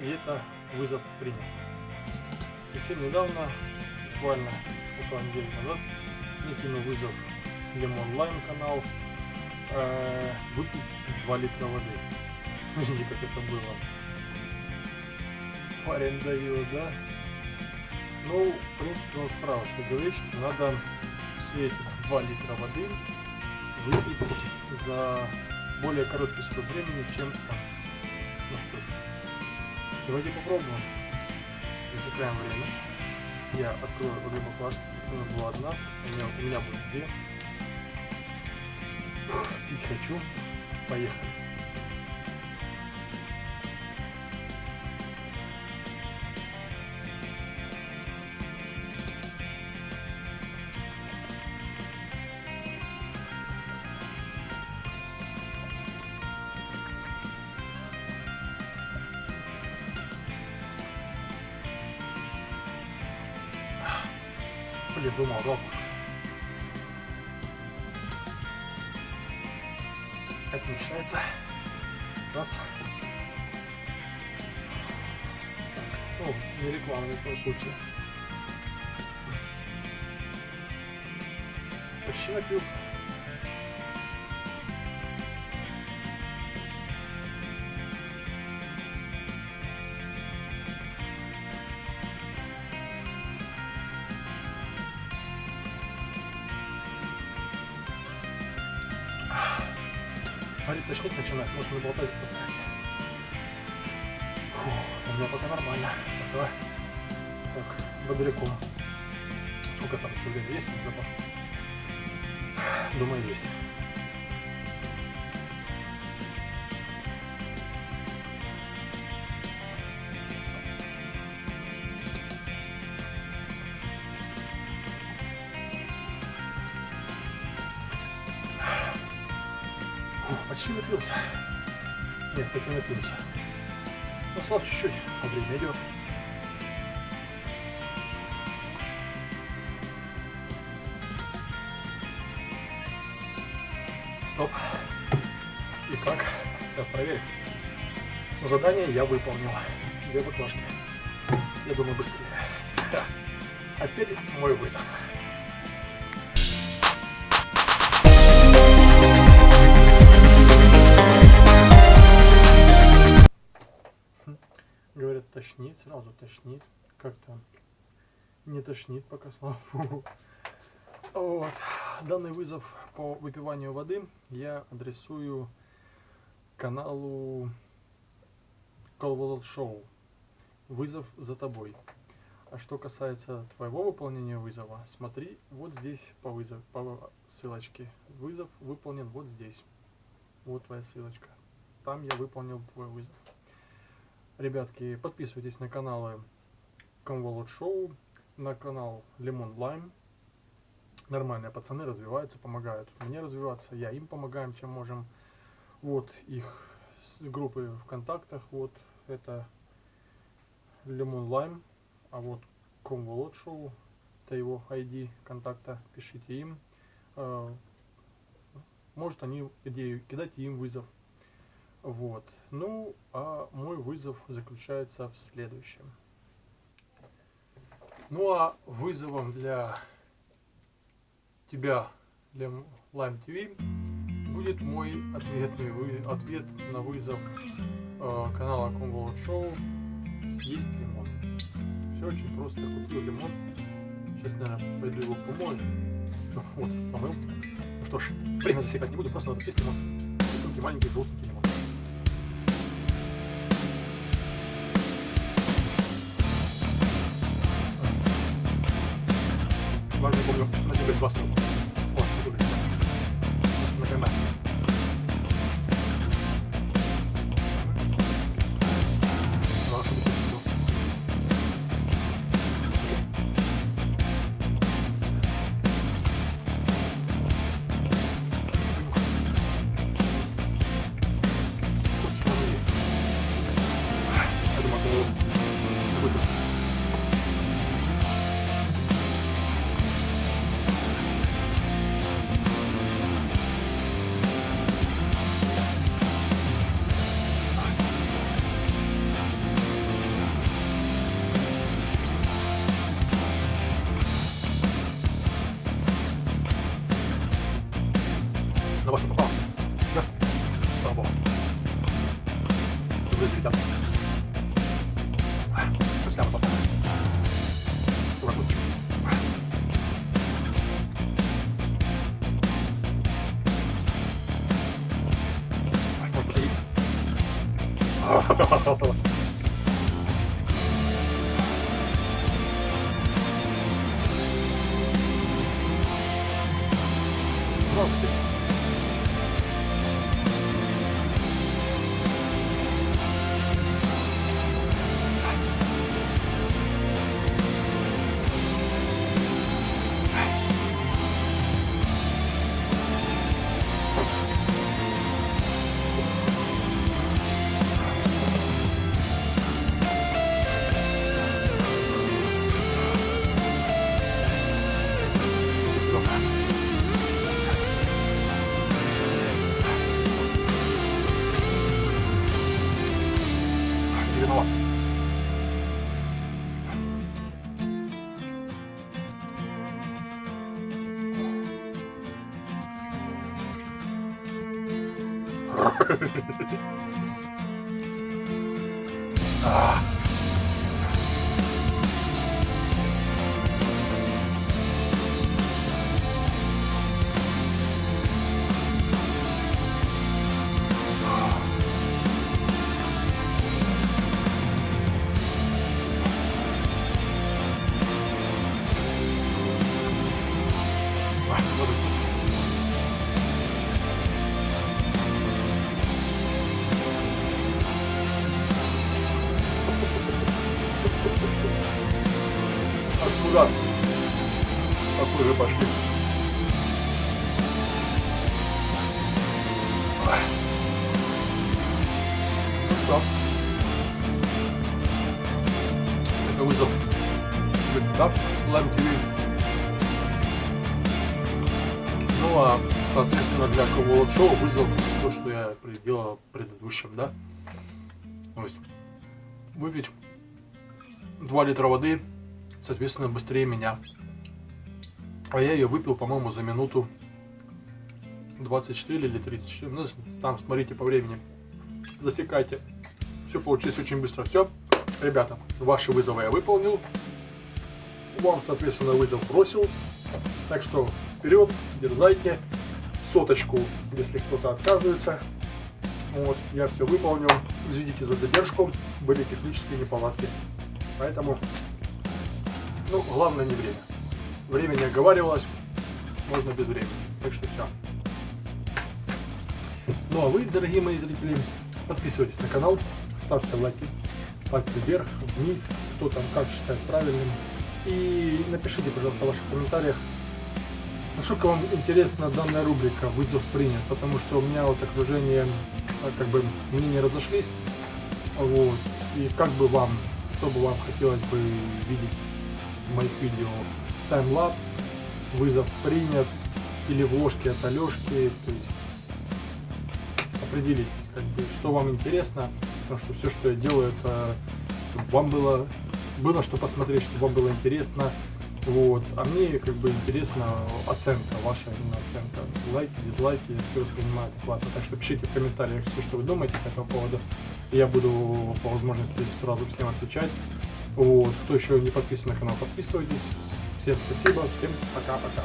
и это вызов принят. Совсем недавно, буквально около недели назад, мне кинул вызов Lemon Lime канал э, выпить 2 литра воды. Смотрите, как это было. Парень дает, да? Ну, в принципе, он справился. Говорит, что надо все эти 2 литра воды выпить за более короткий срок времени, чем там. Ну что ж, давайте попробуем. Засекаем время. Я открою обе баклажки. У нас была одна, у меня, у меня будет две. Пить хочу. Поехали. Блин, думал, жалко. Это начинается. Раз. Ну, не реклама ни в коем случае. Почти напился. Говорит, тошнить начинает, может на болтазик поставить. У меня пока нормально. Давай. Так, бодряком. Сколько там еще есть запас? Думаю, есть. Почти напился. Нет, так и напился. Ну, слав чуть-чуть, а время идет. Стоп. И как? Сейчас проверим. Ну, задание я выполнил. Две баклажки. Я думаю, быстрее. Да. Опять мой вызов. Тошнит, сразу тошнит. Как-то не тошнит пока, слава богу. Вот. Данный вызов по выпиванию воды я адресую каналу Call Show. Вызов за тобой. А что касается твоего выполнения вызова, смотри вот здесь по вызов, по ссылочке. Вызов выполнен вот здесь. Вот твоя ссылочка. Там я выполнил твой вызов. Ребятки, подписывайтесь на каналы Convolute Show, на канал Lemon Lime. Нормальные пацаны развиваются, помогают мне развиваться, я им помогаем, чем можем. Вот их группы ВКонтактах, вот это Lemon Lime, а вот Convolute Show, это его ID контакта, пишите им. Э, Может они идею, кидайте им вызов. Вот. Ну, а мой вызов заключается в следующем. Ну, а вызовом для тебя, для Lime TV, будет мой ответный вы, ответ на вызов э, канала Convolute Show «Съесть лимон». Все очень просто. Купил лимон. Сейчас, наверное, пойду его помою. Вот, помыл. Ну что ж, время засекать не буду, просто надо съесть лимон. Рисунки маленькие, желтенький лимон. Важно, помню, на тебе Слава богу. Вы ребята. Сейчас прямо попало. Аккуратненько. Ай, может, посадить? А. Аккуратно. Похоже, пошли. Ну что? Это вызов. Да? ТВ. Ну а, соответственно, для кого шоу вызов то, что я делал в предыдущем, да? То есть выпить 2 литра воды, соответственно, быстрее меня. А я ее выпил, по-моему, за минуту 24 или 34. Ну, там смотрите по времени. Засекайте. Все получилось очень быстро. Все, ребята, ваши вызовы я выполнил. Вам, соответственно, вызов бросил. Так что вперед, дерзайте. Соточку, если кто-то отказывается. Вот, я все выполнил. Извините за задержку. Были технические неполадки. Поэтому, ну, главное не время. Время не оговаривалось. Можно без времени. Так что все. Ну а вы, дорогие мои зрители, подписывайтесь на канал, ставьте лайки, пальцы вверх, вниз, кто там как считает правильным. И напишите, пожалуйста, в ваших комментариях, насколько вам интересна данная рубрика «Вызов принят», потому что у меня вот окружение, а, как бы, мнения разошлись, вот, и как бы вам, что бы вам хотелось бы видеть моих видео, таймлапс, вызов принят, или вложки от Алешки, то есть определитесь, как бы, что вам интересно, потому что все, что я делаю, это чтобы вам было, было что посмотреть, чтобы вам было интересно, вот, а мне как бы интересна оценка, ваша именно оценка, лайки, дизлайки, все воспринимаю адекватно, так что пишите в комментариях все, что вы думаете по этому поводу, я буду по возможности сразу всем отвечать, вот, кто еще не подписан на канал, подписывайтесь, всем спасибо, всем пока-пока.